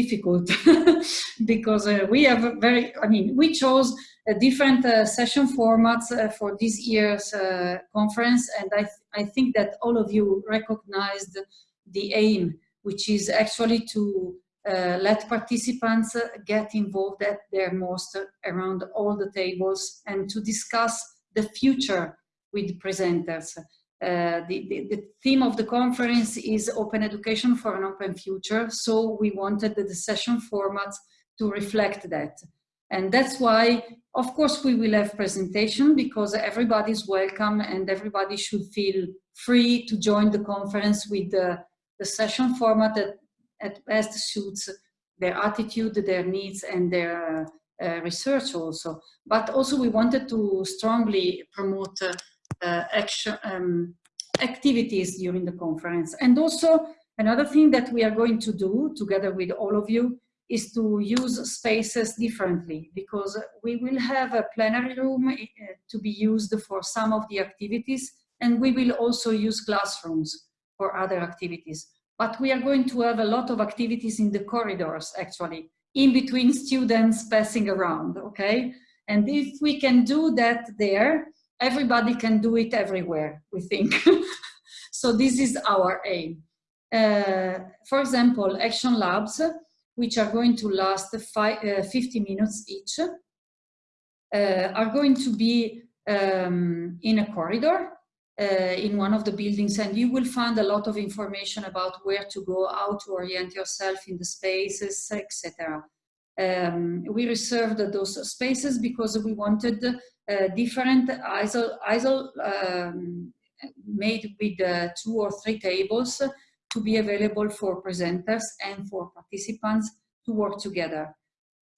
difficult because uh, we have very, I mean, we chose a different uh, session formats uh, for this year's uh, conference and I, th I think that all of you recognized the aim, which is actually to uh, let participants get involved at their most around all the tables and to discuss the future with presenters. Uh, the, the, the, theme of the conference is open education for an open future. So we wanted the session format to reflect that. And that's why, of course, we will have presentation because everybody's welcome and everybody should feel free to join the conference with the, the session format that at best suits their attitude, their needs and their uh, research also. But also we wanted to strongly promote uh, uh, action, um, activities during the conference. And also another thing that we are going to do together with all of you is to use spaces differently because we will have a plenary room uh, to be used for some of the activities and we will also use classrooms for other activities. But we are going to have a lot of activities in the corridors actually, in between students passing around, okay? And if we can do that there, everybody can do it everywhere, we think. so this is our aim. Uh, for example, action labs, which are going to last five, uh, 50 minutes each, uh, are going to be um, in a corridor uh, in one of the buildings and you will find a lot of information about where to go, how to orient yourself in the spaces, etc. Um, we reserved those spaces because we wanted uh, different ISO, ISO um, made with uh, two or three tables to be available for presenters and for participants to work together.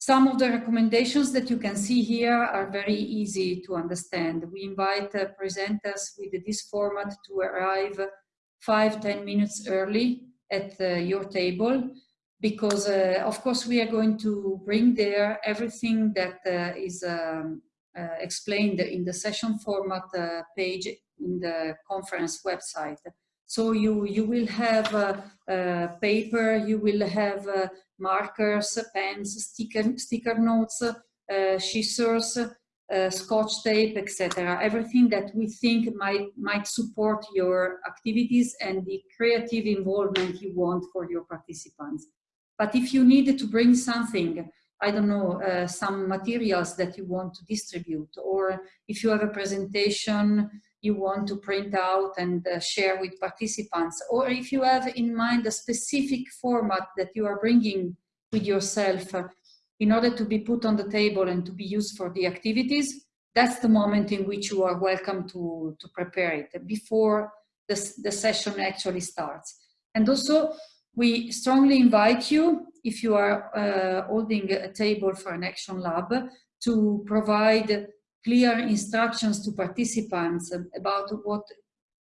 Some of the recommendations that you can see here are very easy to understand. We invite uh, presenters with this format to arrive five, ten minutes early at uh, your table because uh, of course we are going to bring there everything that uh, is um, explained in the session format uh, page in the conference website. So you, you will have uh, paper, you will have markers, pens, sticker, sticker notes, scissors, uh, scotch tape, etc. Everything that we think might, might support your activities and the creative involvement you want for your participants. But if you need to bring something I don't know, uh, some materials that you want to distribute, or if you have a presentation you want to print out and uh, share with participants, or if you have in mind a specific format that you are bringing with yourself uh, in order to be put on the table and to be used for the activities, that's the moment in which you are welcome to, to prepare it before the, the session actually starts. And also, we strongly invite you, if you are uh, holding a table for an action lab, to provide clear instructions to participants about what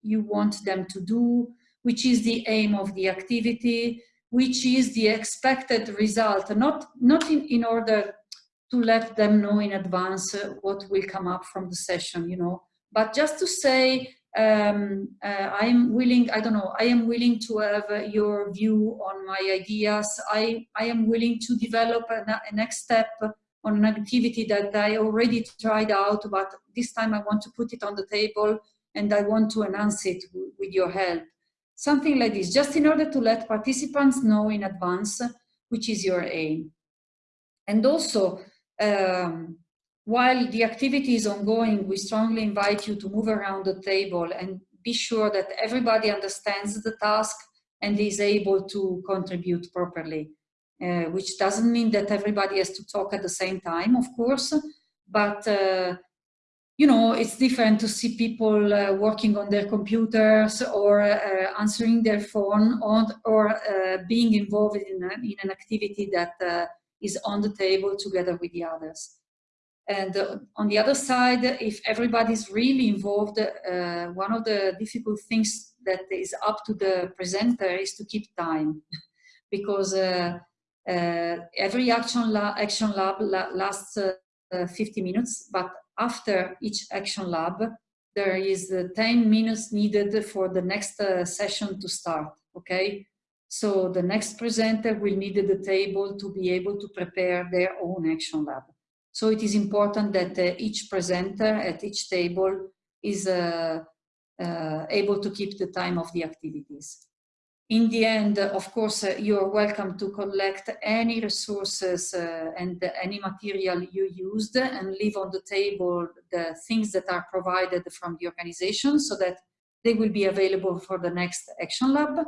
you want them to do, which is the aim of the activity, which is the expected result, not, not in, in order to let them know in advance what will come up from the session, you know, but just to say um, uh, I am willing, I don't know, I am willing to have uh, your view on my ideas. I, I am willing to develop a, a, next step on an activity that I already tried out, but this time I want to put it on the table and I want to enhance it with your help. Something like this, just in order to let participants know in advance which is your aim. And also, um, while the activity is ongoing, we strongly invite you to move around the table and be sure that everybody understands the task and is able to contribute properly, uh, which doesn't mean that everybody has to talk at the same time, of course, but uh, you know, it's different to see people uh, working on their computers or uh, answering their phone or, or uh, being involved in, a, in, an activity that uh, is on the table together with the others. And uh, on the other side, if everybody's really involved, uh, one of the difficult things that is up to the presenter is to keep time. because uh, uh, every action, la action lab la lasts uh, 50 minutes, but after each action lab, there is 10 minutes needed for the next session to start, okay? So the next presenter will need the table to be able to prepare their own action lab. So it is important that uh, each presenter at each table is uh, uh, able to keep the time of the activities. In the end, of course, uh, you are welcome to collect any resources uh, and any material you used and leave on the table the things that are provided from the organization so that they will be available for the next action lab.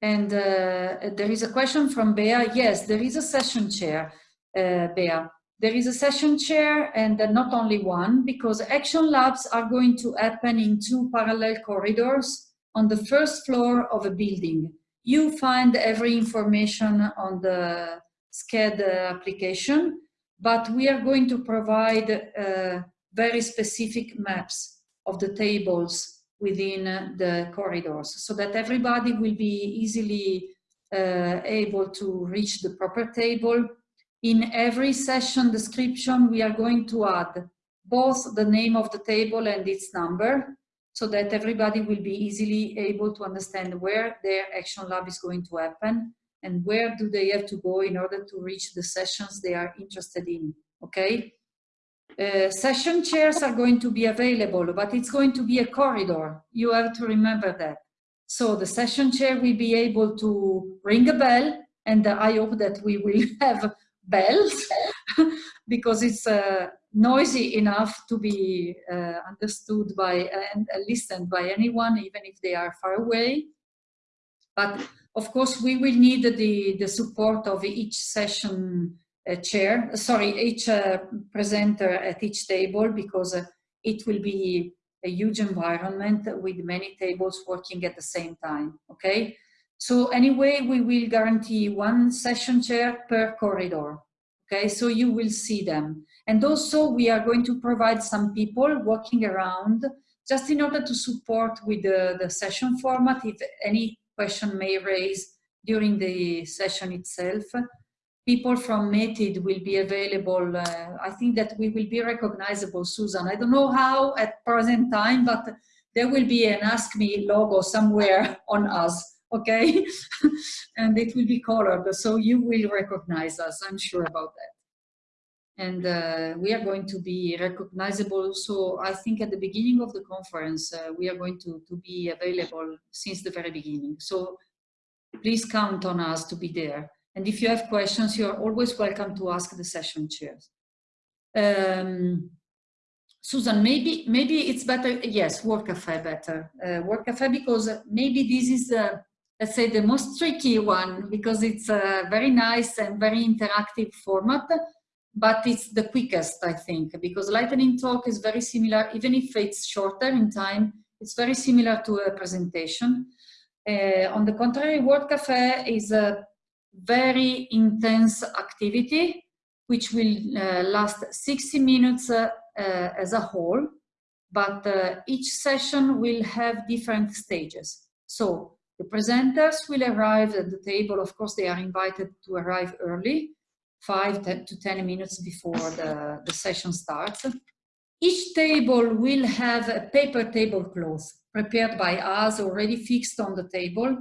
And uh, there is a question from Bea. Yes, there is a session chair, uh, Bea. There is a session chair and not only one because action labs are going to happen in two parallel corridors on the first floor of a building. You find every information on the Sched application, but we are going to provide uh, very specific maps of the tables within the corridors so that everybody will be easily uh, able to reach the proper table. In every session description, we are going to add both the name of the table and its number so that everybody will be easily able to understand where their action lab is going to happen and where do they have to go in order to reach the sessions they are interested in, okay? Uh, session chairs are going to be available, but it's going to be a corridor. You have to remember that. So the session chair will be able to ring a bell, and I hope that we will have bells because it's uh, noisy enough to be uh, understood by uh, and uh, listened by anyone, even if they are far away. But of course, we will need the, the support of each session uh, chair, sorry, each uh, presenter at each table because uh, it will be a huge environment with many tables working at the same time, okay? So anyway, we will guarantee one session chair per corridor, okay? So you will see them. And also we are going to provide some people walking around just in order to support with the, the session format if any question may raise during the session itself. People from METID will be available. Uh, I think that we will be recognizable, Susan. I don't know how at present time, but there will be an Ask Me logo somewhere on us, okay? and it will be colored, so you will recognize us, I'm sure about that and uh, we are going to be recognizable. So I think at the beginning of the conference, uh, we are going to, to be available since the very beginning. So please count on us to be there. And if you have questions, you're always welcome to ask the session chairs. Um, Susan, maybe maybe it's better, yes, Work Cafe better. Uh, Work Cafe because maybe this is, the, let's say, the most tricky one because it's a very nice and very interactive format but it's the quickest, I think, because lightning talk is very similar, even if it's shorter in time, it's very similar to a presentation. Uh, on the contrary, Work Cafe is a very intense activity, which will uh, last 60 minutes uh, uh as a whole, but uh, each session will have different stages. So the presenters will arrive at the table, of course they are invited to arrive early, five to 10 minutes before the, the session starts. Each table will have a paper tablecloth prepared by us, already fixed on the table.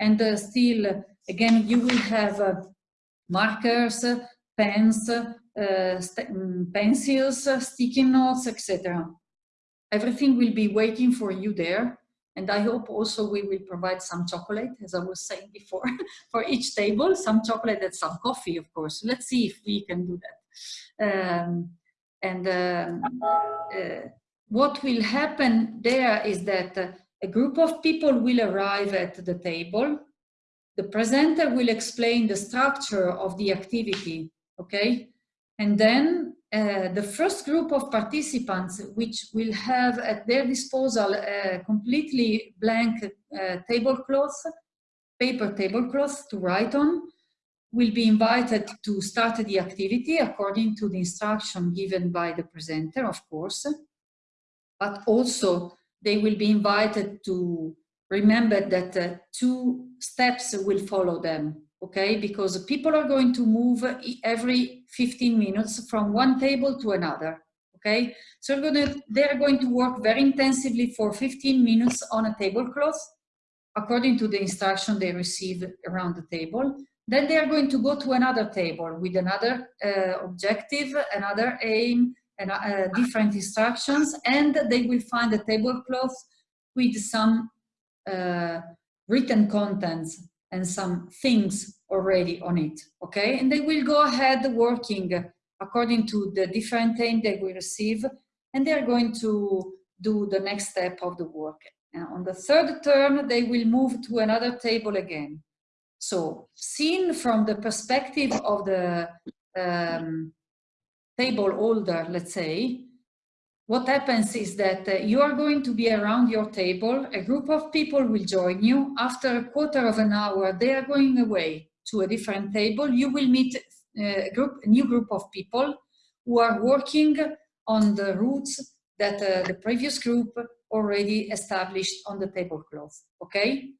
And uh, still, again, you will have uh, markers, pens, uh, mm, pencils, sticky notes, etc. Everything will be waiting for you there. And I hope also we will provide some chocolate, as I was saying before, for each table, some chocolate and some coffee, of course. Let's see if we can do that. Um, and um, uh, what will happen there is that uh, a group of people will arrive at the table. The presenter will explain the structure of the activity, okay? And then uh, the first group of participants, which will have at their disposal a completely blank uh, tablecloth, paper tablecloth to write on, will be invited to start the activity according to the instruction given by the presenter, of course, but also they will be invited to remember that uh, two steps will follow them okay? Because people are going to move every 15 minutes from one table to another, okay? So gonna, they're going to work very intensively for 15 minutes on a tablecloth. according to the instruction they receive around the table. Then they are going to go to another table with another uh, objective, another aim, and uh, different instructions, and they will find a tablecloth with some uh, written contents and some things already on it, okay? And they will go ahead working according to the different aim they will receive, and they're going to do the next step of the work. And on the third turn, they will move to another table again. So seen from the perspective of the um, table holder, let's say, what happens is that uh, you are going to be around your table, a group of people will join you. After a quarter of an hour, they are going away to a different table. You will meet uh, a, group, a new group of people who are working on the routes that uh, the previous group already established on the tablecloth, okay?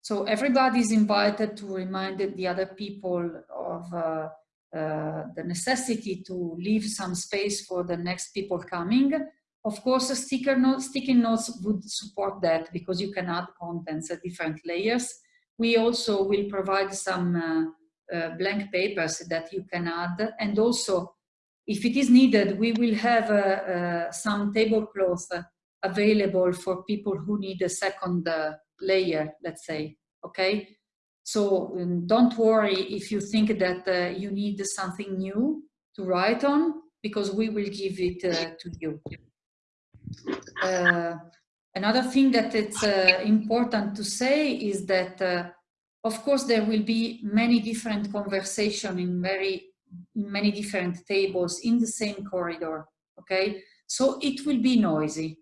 So everybody is invited to remind the other people of uh, the necessity to leave some space for the next people coming. Of course, sticker notes, sticky notes would support that because you can add contents at different layers. We also will provide some uh, uh, blank papers that you can add. And also, if it is needed, we will have uh, uh, some tablecloth available for people who need a second layer, let's say, okay? So um, don't worry if you think that uh, you need something new to write on, because we will give it uh, to you. Uh, another thing that it's uh, important to say is that, uh, of course, there will be many different conversation in very in many different tables in the same corridor, okay? So it will be noisy.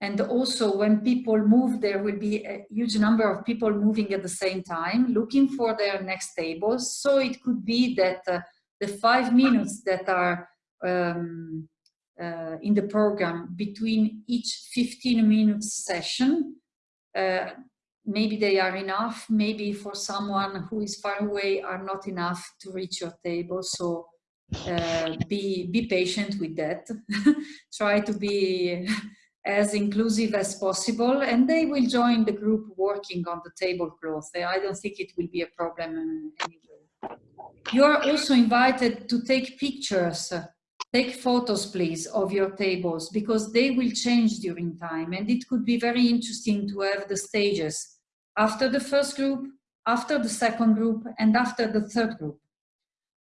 And also when people move, there will be a huge number of people moving at the same time, looking for their next tables. So it could be that uh, the five minutes that are um, uh, in the program between each 15 minutes session, uh, maybe they are enough, maybe for someone who is far away are not enough to reach your table. So uh, be, be patient with that. Try to be as inclusive as possible and they will join the group working on the tablecloth. I don't think it will be a problem anyway. You are also invited to take pictures, take photos please of your tables because they will change during time and it could be very interesting to have the stages after the first group, after the second group and after the third group.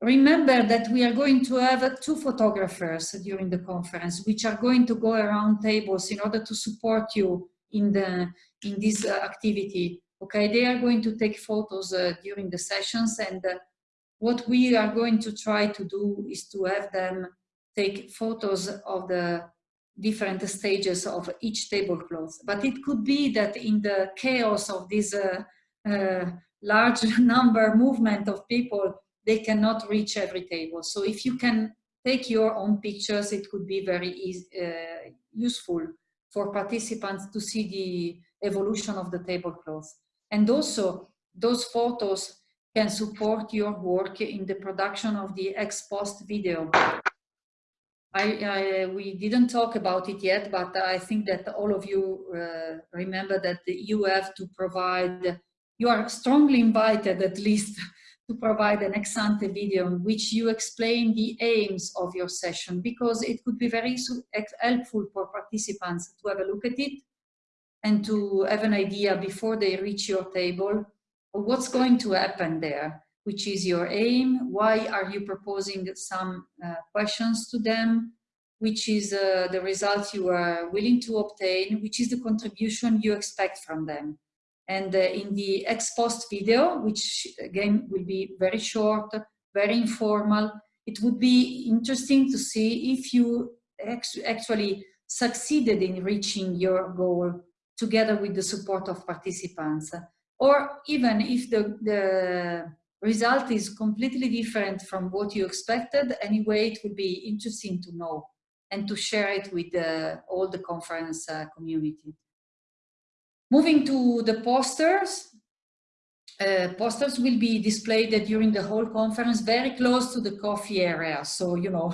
Remember that we are going to have two photographers during the conference, which are going to go around tables in order to support you in, the, in this uh, activity. Okay, they are going to take photos uh, during the sessions and uh, what we are going to try to do is to have them take photos of the different stages of each tablecloth. But it could be that in the chaos of this uh, uh, large number movement of people, they cannot reach every table. So if you can take your own pictures, it could be very easy, uh, useful for participants to see the evolution of the tablecloth. And also, those photos can support your work in the production of the ex post video. I, I, we didn't talk about it yet, but I think that all of you uh, remember that you have to provide, you are strongly invited at least to provide an ex-ante video in which you explain the aims of your session because it could be very helpful for participants to have a look at it and to have an idea before they reach your table of what's going to happen there, which is your aim, why are you proposing some uh, questions to them, which is uh, the result you are willing to obtain, which is the contribution you expect from them. And uh, in the ex post video, which again will be very short, very informal, it would be interesting to see if you actually succeeded in reaching your goal together with the support of participants. Or even if the, the result is completely different from what you expected, anyway, it would be interesting to know and to share it with uh, all the conference uh, community. Moving to the posters, uh, posters will be displayed during the whole conference very close to the coffee area. So, you know,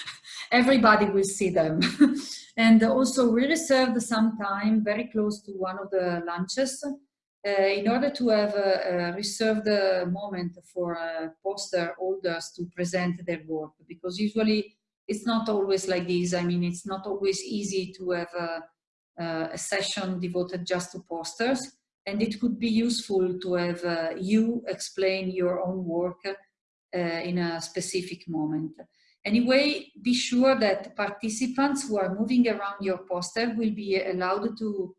everybody will see them. and also we reserved some time very close to one of the lunches uh, in order to have a, a reserved moment for uh, poster holders to present their work, because usually it's not always like this. I mean, it's not always easy to have a session devoted just to posters, and it could be useful to have uh, you explain your own work uh, in a specific moment. Anyway, be sure that participants who are moving around your poster will be allowed to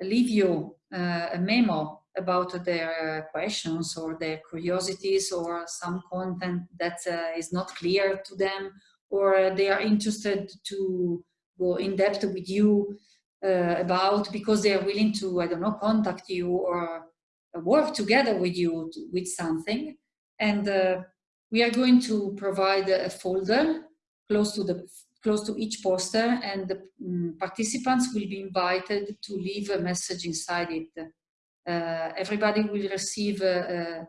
leave you uh, a memo about their questions or their curiosities or some content that uh, is not clear to them or they are interested to go in depth with you uh, about because they are willing to, I don't know, contact you or work together with you to, with something. And uh, we are going to provide a folder close to the close to each poster and the um, participants will be invited to leave a message inside it. Uh, everybody will receive uh, uh,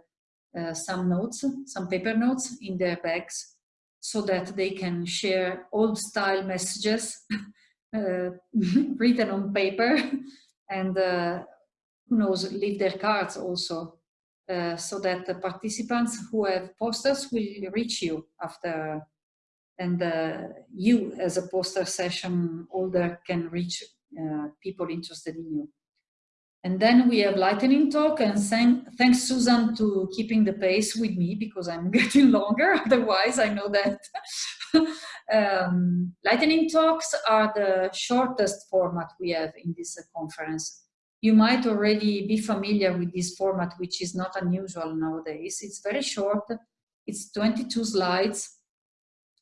uh some notes, some paper notes in their bags so that they can share old style messages written on paper and uh, who knows, leave their cards also so that the participants who have posters will reach you after and uh, you as a poster session holder can reach uh, people interested in you. And then we have lightning talk and thank, thanks Susan to keeping the pace with me because I'm getting longer, otherwise I know that. um, lightning talks are the shortest format we have in this uh, conference. You might already be familiar with this format, which is not unusual nowadays. It's very short, it's 22 slides,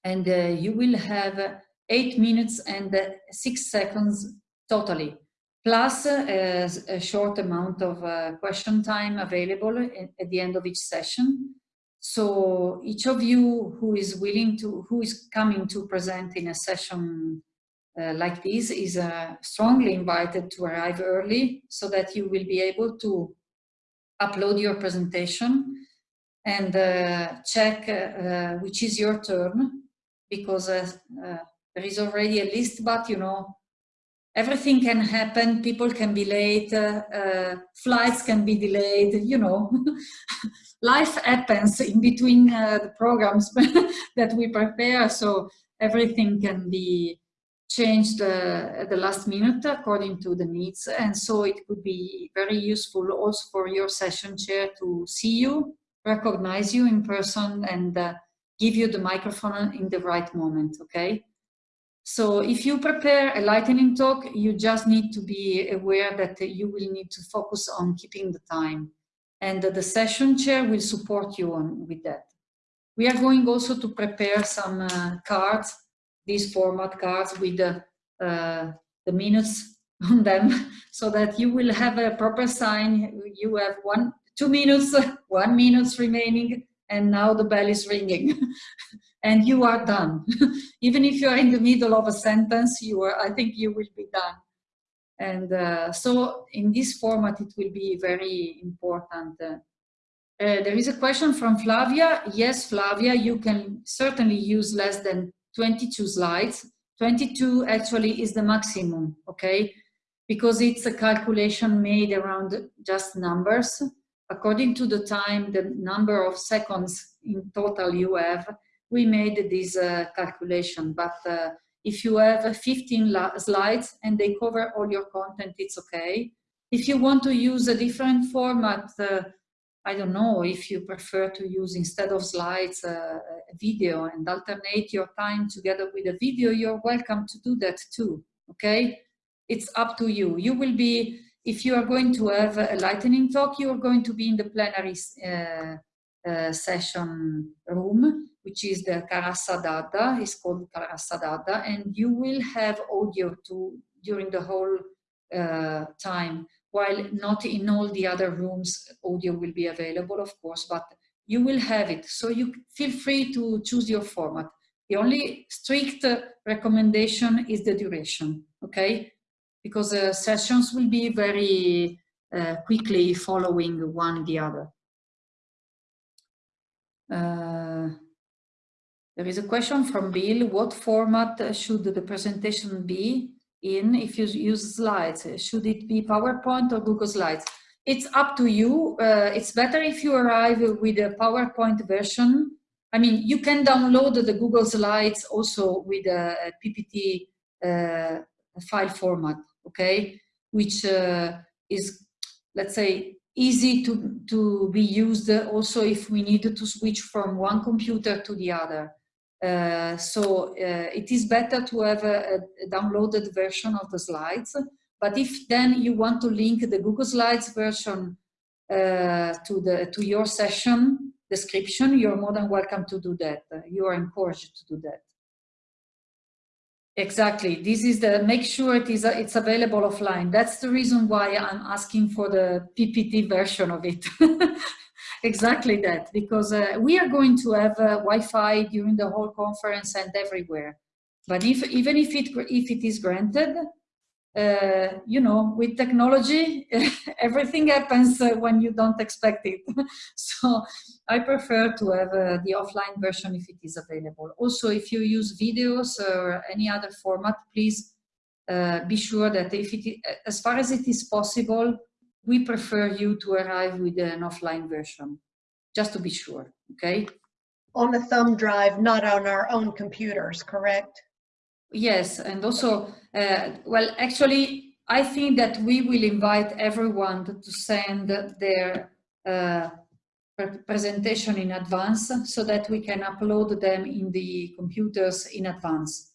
and uh, you will have eight minutes and uh, six seconds totally, plus uh, a short amount of question time available at the end of each session. So each of you who is willing to, who is coming to present in a session uh, like this is uh, strongly invited to arrive early so that you will be able to upload your presentation and uh, check which is your turn because uh, uh, there is already a list, but you know, everything can happen. People can be late, uh, flights can be delayed, you know. Life happens in between the programs that we prepare, so everything can be changed uh, at the last minute according to the needs and so it could be very useful also for your session chair to see you recognize you in person and uh, give you the microphone in the right moment, okay? So if you prepare a lightning talk, you just need to be aware that you will need to focus on keeping the time and the session chair will support you on with that. We are going also to prepare some uh, cards, these format cards with the, uh, the minutes on them so that you will have a proper sign. You have one, two minutes, one minutes remaining and now the bell is ringing and you are done. Even if you are in the middle of a sentence, you are, I think you will be done. And uh, so in this format, it will be very important. Uh, uh, there is a question from Flavia. Yes, Flavia, you can certainly use less than 22 slides. 22 actually is the maximum, okay? Because it's a calculation made around just numbers according to the time, the number of seconds in total you have, we made this uh, calculation. But uh, if you have 15 slides and they cover all your content, it's okay. If you want to use a different format, uh, I don't know, if you prefer to use instead of slides uh, a video and alternate your time together with a video, you're welcome to do that too, okay? It's up to you. You will be if you are going to have a lightning talk, you are going to be in the plenary uh, uh, session room, which is the Carassa D'Adda, it's called Carassa D'Adda, and you will have audio to, during the whole uh, time, while not in all the other rooms, audio will be available, of course, but you will have it. So you feel free to choose your format. The only strict recommendation is the duration, okay? because uh, sessions will be very uh, quickly following one the other. Uh, there is a question from Bill, what format should the presentation be in if you use slides? Should it be PowerPoint or Google Slides? it's up to you. Uh, it's better if you arrive with a PowerPoint version. I mean, you can download the Google Slides also with a PPT uh, file format, okay? Which uh, is, let's say, easy to, to be used also if we need to switch from one computer to the other. Uh, so uh, it is better to have a, a, downloaded version of the slides. But if then you want to link the Google Slides version uh, to, the, to your session description, you're more than welcome to do that. you are encouraged to do that. Exactly. This is the make sure it is it's available offline. That's the reason why I'm asking for the PPT version of it. exactly that, because uh, we are going to have uh, Wi-Fi during the whole conference and everywhere. But if even if it if it is granted, uh, you know, with technology, everything happens uh, when you don't expect it. so I prefer to have uh, the offline version if it is available. Also, if you use videos or any other format, please uh, be sure that if it, as far as it is possible, we prefer you to arrive with an offline version, just to be sure, okay? On a thumb drive, not on our own computers, correct? Yes, and also, uh, well, actually, I think that we will invite everyone to send their uh, presentation in advance so that we can upload them in the computers in advance.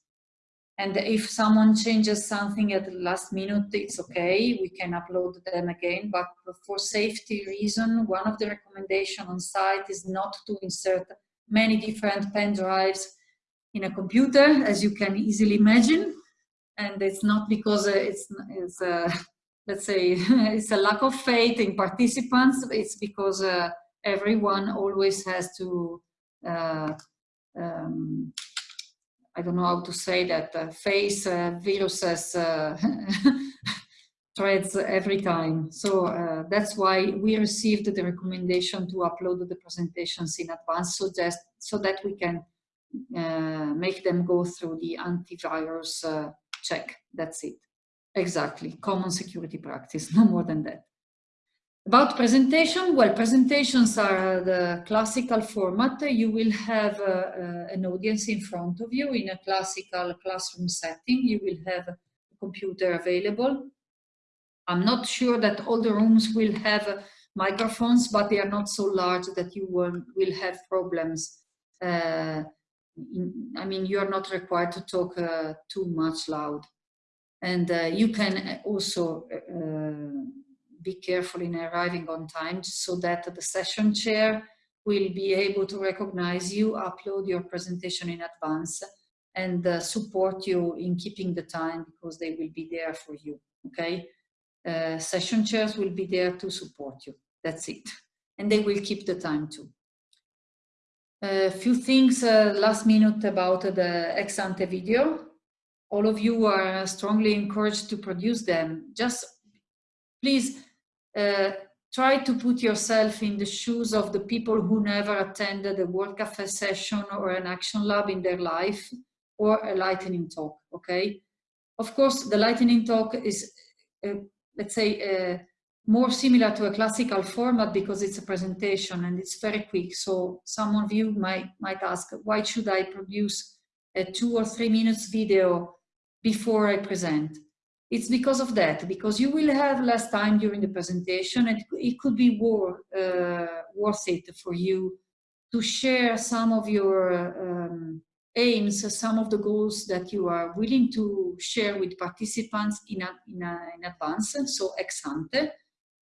And if someone changes something at the last minute, it's okay, we can upload them again. But for safety reason, one of the recommendation on site is not to insert many different pen drives in a computer, as you can easily imagine. And it's not because it's, it's uh, let's say, it's a lack of faith in participants. It's because uh, everyone always has to, uh, um, I don't know how to say that, uh, face uh, viruses uh, threads every time. So uh, that's why we received the recommendation to upload the presentations in advance so, just, so that we can uh, make them go through the antivirus check. That's it. Exactly. Common security practice, no more than that. About presentation, well, presentations are the classical format. You will have uh, uh, an audience in front of you in a classical classroom setting. You will have a computer available. I'm not sure that all the rooms will have microphones, but they are not so large that you will, will have problems uh, I mean, you're not required to talk uh, too much loud. And uh, you can also uh, be careful in arriving on time so that the session chair will be able to recognize you, upload your presentation in advance, and uh, support you in keeping the time because they will be there for you, okay? Uh, session chairs will be there to support you. That's it. And they will keep the time too. A few things uh, last minute about the ex ante video. All of you are strongly encouraged to produce them. Just please uh, try to put yourself in the shoes of the people who never attended a World Cafe session or an action lab in their life or a lightning talk, okay? Of course, the lightning talk is, uh, let's say, uh, more similar to a classical format because it's a presentation and it's very quick. So some of you might, might ask, why should I produce a two or three minutes video before I present? It's because of that, because you will have less time during the presentation and it could be war, uh, worth it for you to share some of your um, aims, some of the goals that you are willing to share with participants in, a, in, a, in advance, so ex ante,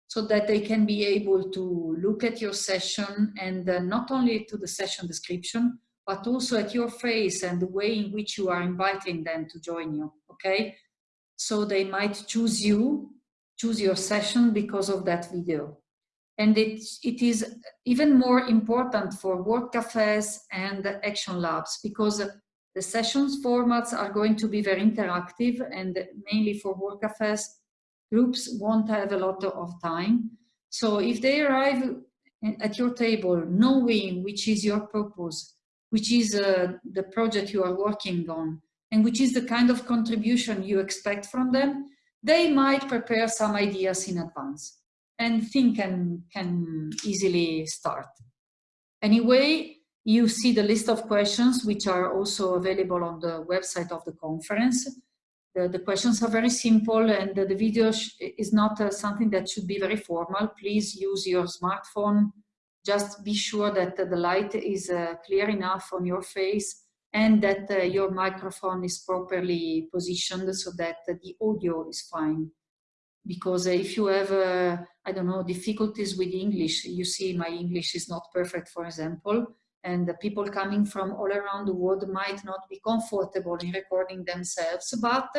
so that they can be able to look at your session and uh, not only to the session description, but also at your face and the way in which you are inviting them to join you, okay? So they might choose you, choose your session because of that video. And it, it is even more important for work cafes and action labs because the sessions formats are going to be very interactive and mainly for work cafes groups won't have a lot of time. So if they arrive at your table knowing which is your purpose, which is uh, the project you are working on, and which is the kind of contribution you expect from them, they might prepare some ideas in advance. and thing can, can easily start. Anyway, you see the list of questions which are also available on the website of the conference. The, the questions are very simple and the, the video is not uh, something that should be very formal. Please use your smartphone. Just be sure that uh, the light is uh, clear enough on your face and that uh, your microphone is properly positioned so that the audio is fine. Because if you have, uh, I don't know, difficulties with English, you see my English is not perfect, for example, and the people coming from all around the world might not be comfortable in recording themselves, but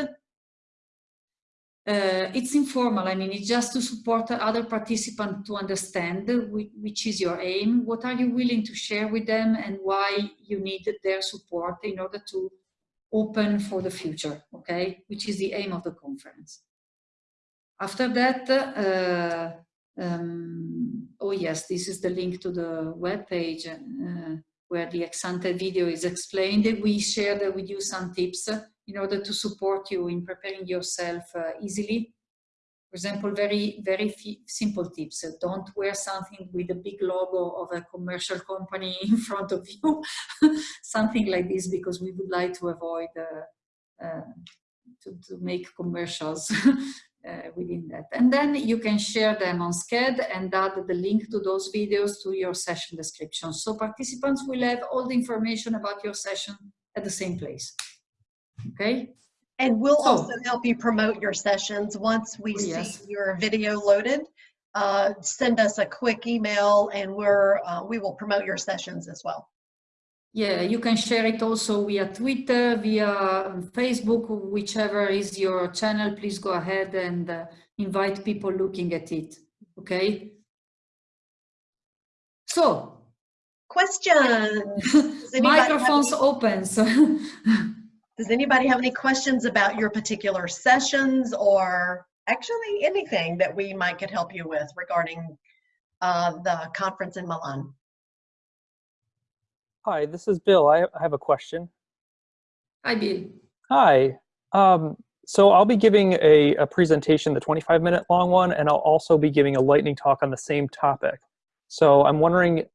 uh, it's informal. I mean, it's just to support other participants to understand which is your aim, what are you willing to share with them and why you need their support in order to open for the future, okay? Which is the aim of the conference. After that, uh, um, oh yes, this is the link to the web page uh, where the ex-ante video is explained. We shared with you some tips in order to support you in preparing yourself uh, easily. For example, very, very simple tips. don't wear something with a big logo of a commercial company in front of you, something like this, because we would like to avoid uh, uh, to, to make commercials uh, within that. And then you can share them on Sched and add the link to those videos to your session description. So participants will have all the information about your session at the same place. Okay? And we'll so, also help you promote your sessions once we yes. see your video loaded. Uh, send us a quick email and we're, uh, we will promote your sessions as well. Yeah, you can share it also via Twitter, via Facebook, whichever is your channel. Please go ahead and uh, invite people looking at it. Okay. So. Questions. Microphones open. So Does anybody have any questions about your particular sessions or actually anything that we might could help you with regarding uh, the conference in Milan? Hi, this is Bill. I have a question. Hi, Bill. Hi. Um, so I'll be giving a, a presentation, the 25 minute long one, and I'll also be giving a lightning talk on the same topic. So I'm wondering,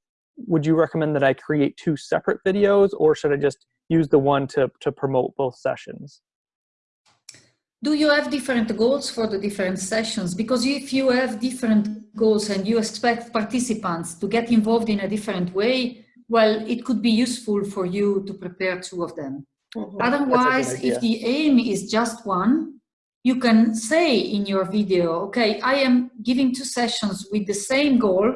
would you recommend that I create two separate videos or should I just use the one to, to promote both sessions? Do you have different goals for the different sessions? Because if you have different goals and you expect participants to get involved in a different way, well, it could be useful for you to prepare two of them. Mm -hmm. Otherwise, if the aim is just one, you can say in your video, okay, I am giving two sessions with the same goal.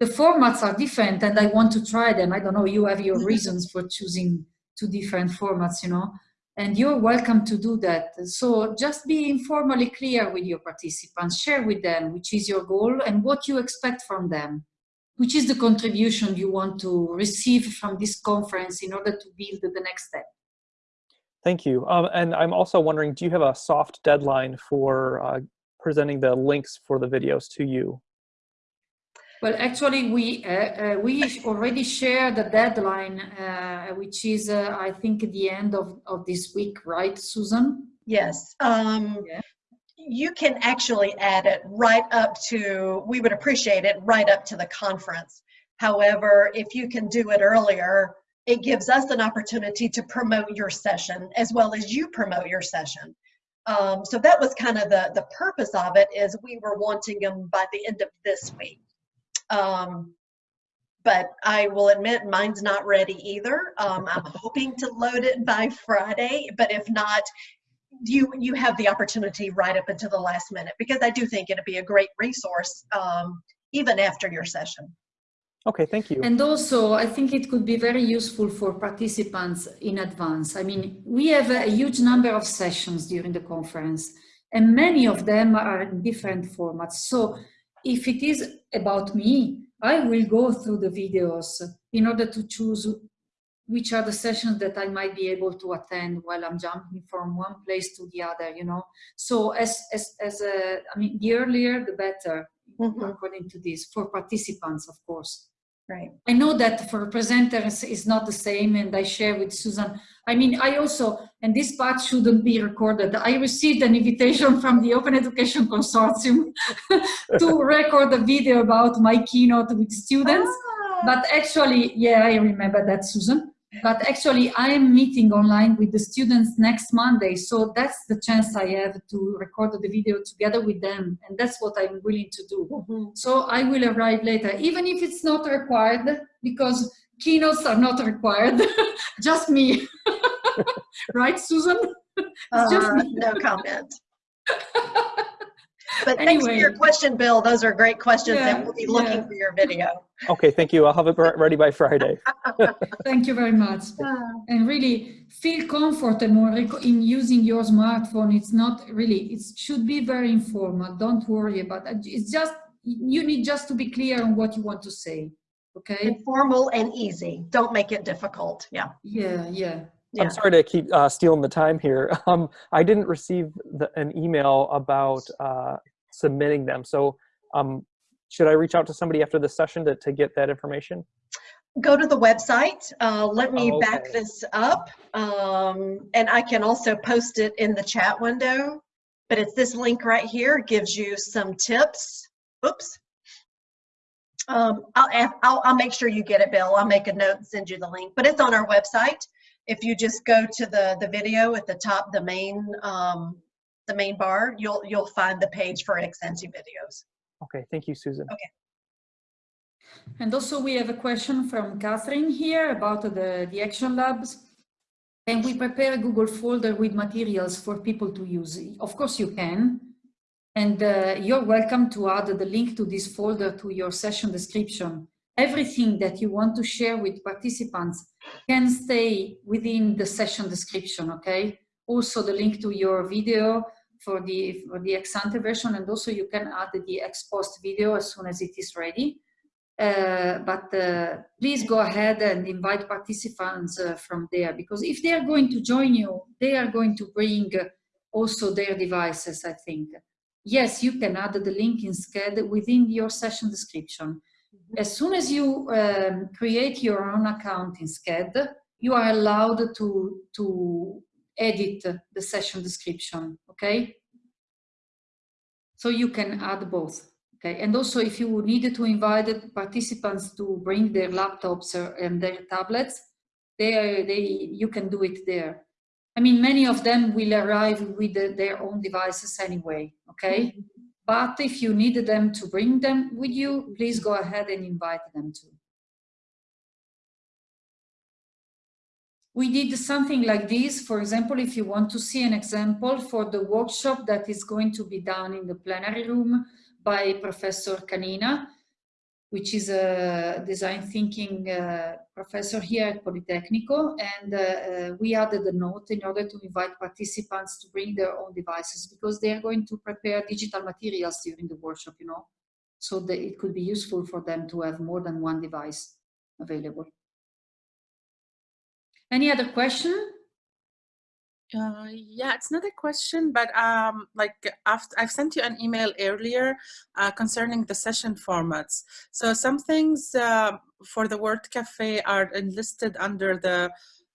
The formats are different and I want to try them. I don't know, you have your reasons for choosing two different formats, you know, and you're welcome to do that. So just be informally clear with your participants, share with them which is your goal and what you expect from them which is the contribution you want to receive from this conference in order to build the next step? Thank you. Um, and I'm also wondering, do you have a soft deadline for uh, presenting the links for the videos to you? Well, actually, we uh, uh, we already shared the deadline, uh, which is, uh, I think, the end of, of this week, right, Susan? Yes. Um, yeah you can actually add it right up to, we would appreciate it right up to the conference. However, if you can do it earlier, it gives us an opportunity to promote your session as well as you promote your session. Um, so that was kind of the, the purpose of it is we were wanting them by the end of this week. Um, but I will admit mine's not ready either. Um, I'm hoping to load it by Friday, but if not, you you have the opportunity right up until the last minute because I do think it'd be a great resource um, even after your session. Okay, thank you. And also, I think it could be very useful for participants in advance. I mean, we have a huge number of sessions during the conference, and many of them are in different formats. So if it is about me, I will go through the videos in order to choose which are the sessions that I might be able to attend while I'm jumping from one place to the other, you know. So as, as, as a, I mean, the earlier, the better, mm -hmm. according to this, for participants, of course. Right. I know that for presenters is not the same and I share with Susan. I mean, I also, and this part shouldn't be recorded. I received an invitation from the Open Education Consortium to record a video about my keynote with students. Ah, But actually, yeah, I remember that, Susan. But actually, I am meeting online with the students next Monday. So that's the chance I have to record the video together with them. And that's what I'm willing to do. mhm. So I will arrive later, even if it's not required, because keynotes are not required, just me. right, Susan? It's just Uh, me. no comment. But thanks for your question, Bill. Those are great questions Yeah, and we'll be looking yeah. for your video. Okay, thank you. I'll have it ready by Friday. Thank you very much. And really feel comfortable rec- in using your smartphone. It's not really, it should be very informal. Don't worry about it. It's just, you need just to be clear on what you want to say. Okay? Informal and easy. Don't make it difficult. Yeah. Yeah, yeah. Yeah. I'm sorry to keep uh, stealing the time here. Um, I didn't receive the, an email about uh, submitting them. So um, should I reach out to somebody after the session to, to get that information? Go to the website. Uh, let me Oh, back this up. Um, and I can also post it in the chat window. But it's this link right here gives you some tips. Oops. Um, I'll, I'll, I'll make sure you get it, Bill. I'll make a note and send you the link. But it's on our website. If you just go to the, the video at the top, the main, um, the main bar, you'll, you'll find the page for ex ante videos. Okay, thank you, Susan. Okay. And also we have a question from Catherine here about the, the action labs. Can we prepare a Google folder with materials for people to use? Of course you can. And uh, you're welcome to add the link to this folder to your session description. Everything that you want to share with participants can stay within the session description, okay? Also the link to your video for the, for the ex ante version and also you can add the ex post video as soon as it is ready. Uh, but uh, please go ahead and invite participants uh, from there because if they are going to join you, they are going to bring also their devices, I think. Yes, you can add the link in Sched within your session description. As soon as you um, create your own account in Sched, you are allowed to, to edit the session description, okay? So you can add both. Okay, and also if you needed to invite participants to bring their laptops or- and their tablets, they, they, you can do it there. I mean, many of them will arrive with the- their own devices anyway, okay? But if you need them to bring them with you, please go ahead and invite them to. We did something like this, for example, if you want to see an example for the workshop that is going to be done in the plenary room by Professor Canina, which is a design thinking uh, professor here at Politecnico. And uh, uh, we added a note in order to invite participants to bring their own devices because they are going to prepare digital materials during the workshop, you know, so that it could be useful for them to have more than one device available. Any other question? Uh, yeah, it's not a question, but um, like after I've sent you an email earlier uh, concerning the session formats. So some things uh, for the World Cafe are enlisted under the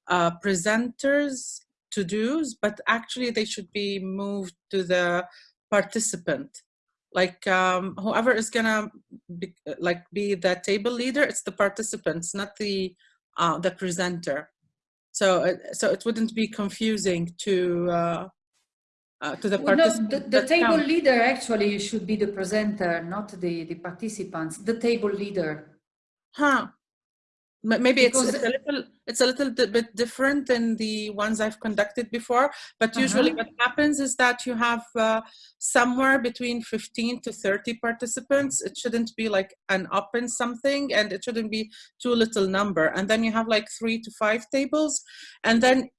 uh, presenters to-dos, but actually they should be moved to the participant. Like um, whoever is gonna be, like be the table leader, it's the participants, not the uh, the presenter so it, so it wouldn't be confusing to uh, uh, to the Well, no, the, the table count. leader actually should be the presenter, not the, the participants, the table leader. Huh. Maybe it's, it's a little it's a little bit different than the ones I've conducted before. But usually, Uh-huh. what happens is that you have uh, somewhere between 15 to 30 participants. It shouldn't be like an open something, and it shouldn't be too little number. And then you have like three to five tables, and then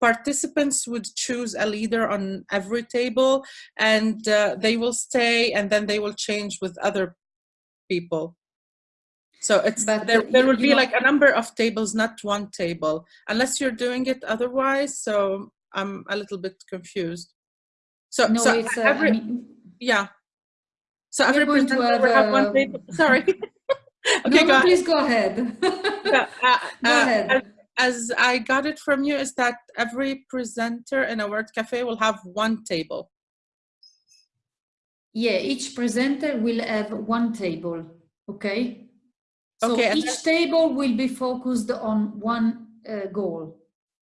participants would choose a leader on every table, and uh, they will stay, and then they will change with other people. So it's But, there. There will be like a number of tables, not one table, unless you're doing it otherwise. So I'm a little bit confused. So No, so it's, uh, every I mean, yeah. So every presenter have, will have uh, one table. Sorry. Okay, no, go please go ahead. Yeah, uh, Go uh, ahead. as- As I got it from you, is that every presenter in a World Cafe will have one table. Yeah, each presenter will have one table, okay? So Okay, each table will be focused on one uh, goal,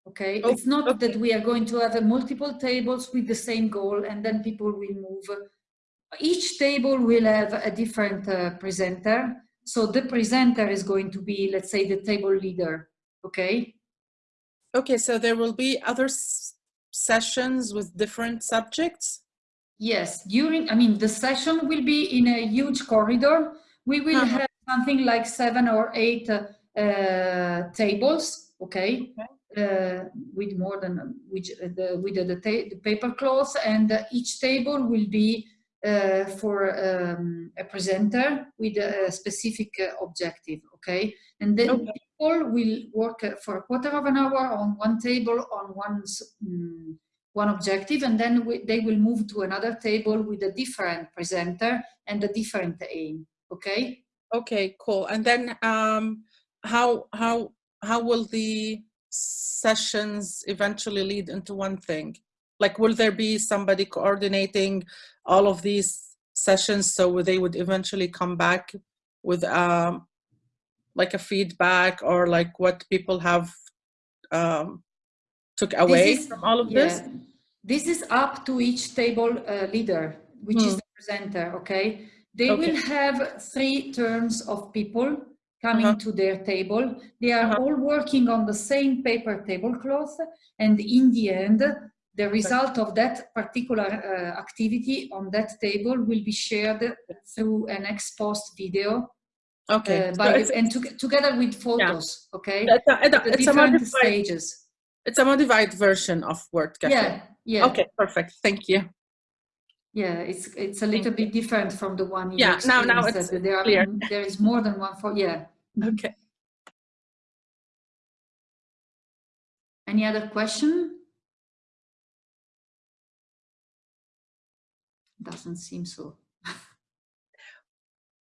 okay? Oh, It's not okay. that we are going to have uh, multiple tables with the same goal and then people will move. Each table will have a different uh, presenter. So the presenter is going to be, let's say, the table leader, okay? Okay, so there will be other sessions with different subjects. Yes, during, I mean, the session will be in a huge corridor. We will Uh-huh. have something like seven or eight uh, uh, tables, okay? Uh, with more than, which, uh, the, with the, the, paper cloth and each table will be uh, for um, a presenter with a specific uh, objective, okay? And then Okay. people will work uh, for a quarter of an hour on one table on one mm, one objective and then we, they will move to another table with a different presenter and a different aim okay Okay, cool. And then um, how how how will the sessions eventually lead into one thing? Like, will there be somebody coordinating all of these sessions so they would eventually come back with um, like a feedback or like what people have um, took away is- from all of this? Yeah. this is up to each table uh, leader which is Hmm. the presenter okay they Okay. will have three turns of people coming Uh-huh. to their table they are Uh-huh. all working on the same paper tablecloth and in the end the result of that particular uh, activity on that table will be shared through an ex post video Okay, uh, so and to, together with photos okay it's a, it's the it's a different modified, stages it's a modified version of World Cafe. yeah yeah Okay, perfect. Thank you. Yeah, it's it's a little bit different from the one you Yeah, now- now it's there are clear. there is more than one for yeah. Okay. Any other question? Doesn't seem so.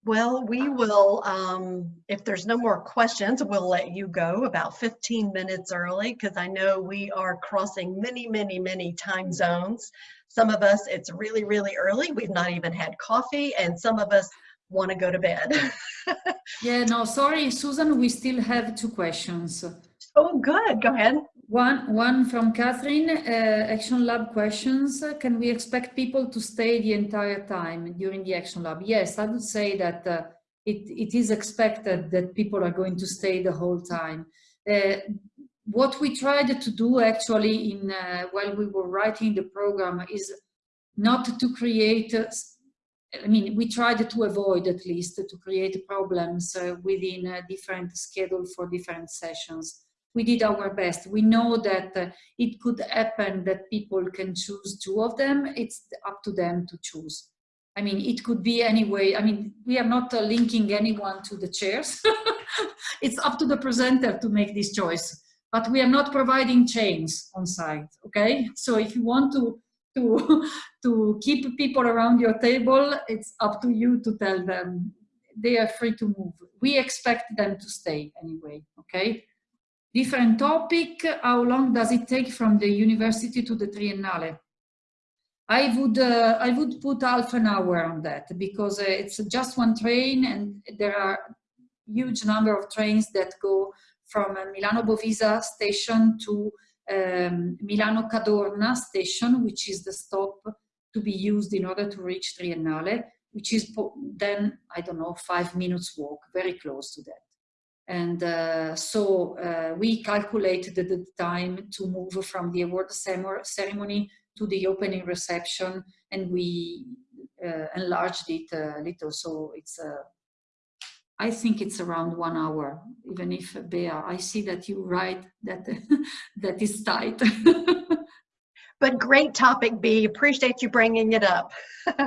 Well, we will, um, if there's no more questions, we'll let you go about 15 minutes early because I know we are crossing many, many, many time zones. Some of us, it's really, really early. We've not even had coffee, and some of us want to go to bed. Yeah, no, sorry, Susan, we still have two questions. oh, good. Go ahead. One one from Catherine, uh, Action Lab questions. Can we expect people to stay the entire time during the Action Lab? Yes, I would say that uh, it, it is expected that people are going to stay the whole time. Uh, what we tried to do actually in uh, while we were writing the program is not to create uh, I mean, we tried to avoid at least to create problems uh, within a different schedule for different sessions. We did our best. We know that uh, it could happen that people can choose two of them. It's up to them to choose. I mean, it could be anyway. I mean, we are not uh, linking anyone to the chairs. it's up to the presenter to make this choice. But we are not providing chains on site, okay? So if you want to to to keep people around your table it's up to you to tell them. They are free to move. We expect them to stay anyway okay? Different topic how long does it take from the university to the triennale? I would uh, i would put half an hour on that because uh, it's just one train and there are huge number of trains that go from uh, milano bovisa station to um, Milano Cadorna station, which is the stop to be used in order to reach Triennale, which is then, I don't know, five minutes walk, very close to that. And uh, so uh, we calculated the time to move from the award ceremony to the opening reception, and we uh, enlarged it a little. So it's I think it's around one hour, even if Bea, I see that you write that that is tight. But great topic, B. Appreciate you bringing it up.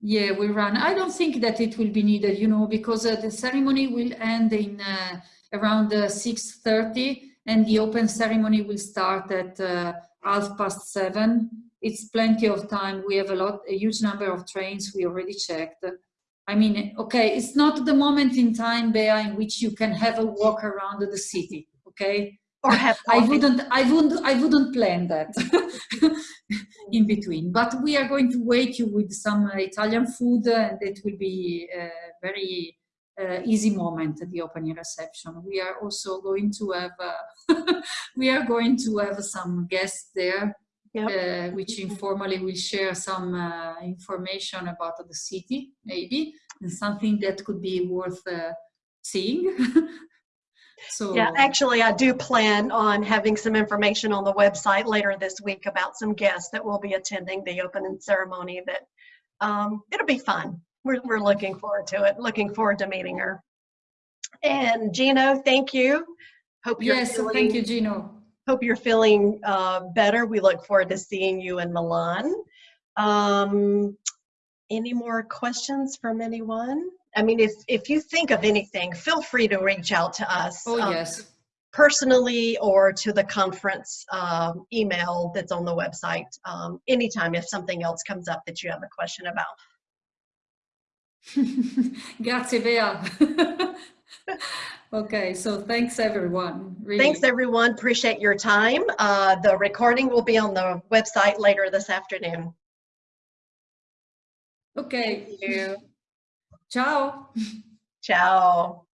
yeah, we run. I don't think that it will be needed, you know, because uh, the ceremony will end in uh, around uh, 6.30 and the open ceremony will start at uh, half past seven. It's plenty of time. We have a lot, a huge number of trains we already checked. I mean, okay, it's not the moment in time, Bea, in which you can have a walk around the city, okay? Or have coffee. I wouldn't, I wouldn't, I wouldn't plan that in between. But we are going to wait you with some uh, Italian food, and it will be a very uh, easy moment at the opening reception. We are also going to have, uh, we are going to have some guests there, Yep. uh, which informally will share some uh, information about the city, maybe, and something that could be worth uh, seeing. so Yeah, actually, I do plan on having some information on the website later this week about some guests that will be attending the opening ceremony that um, it'll be fun. We're, we're looking forward to it, looking forward to meeting her. And Gino, thank you. Hope you're yes, feeling, thank you, Gino. Hope you're feeling uh, better. We look forward to seeing you in Milan. Um, any more questions from anyone? I mean, if, if you think of anything, feel free to reach out to us. Oh um, yes. personally or to the conference um, email that's on the website um, anytime if something else comes up that you have a question about. Grazie, Bea. okay, so thanks everyone. Really. Thanks everyone, appreciate your time. Uh, the recording will be on the website later this afternoon. Okay. Thank you. Ciao. Ciao.